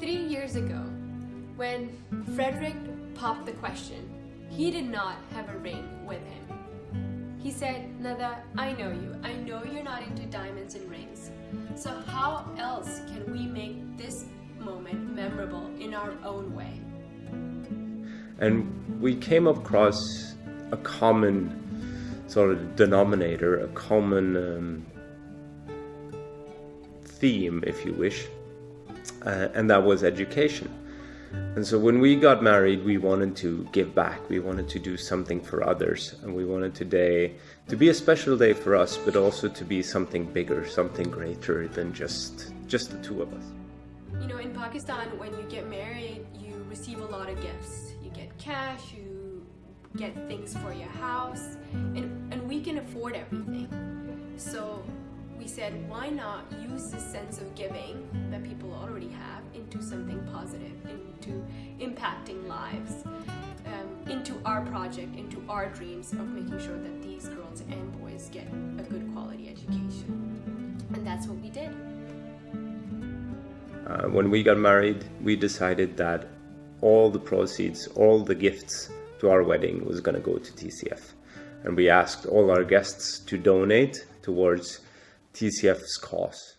Three years ago, when Frederick popped the question, he did not have a ring with him. He said, Nada, I know you. I know you're not into diamonds and rings. So how else can we make this moment memorable in our own way? And we came across a common sort of denominator, a common um, theme, if you wish, uh, and that was education. And so when we got married, we wanted to give back. We wanted to do something for others. And we wanted today to be a special day for us, but also to be something bigger, something greater than just, just the two of us. You know, in Pakistan, when you get married, you receive a lot of gifts. You get cash, you get things for your house, and, and we can afford everything. So said, why not use this sense of giving that people already have into something positive, into impacting lives, um, into our project, into our dreams of making sure that these girls and boys get a good quality education. And that's what we did. Uh, when we got married, we decided that all the proceeds, all the gifts to our wedding was going to go to TCF. And we asked all our guests to donate towards TCF's cause.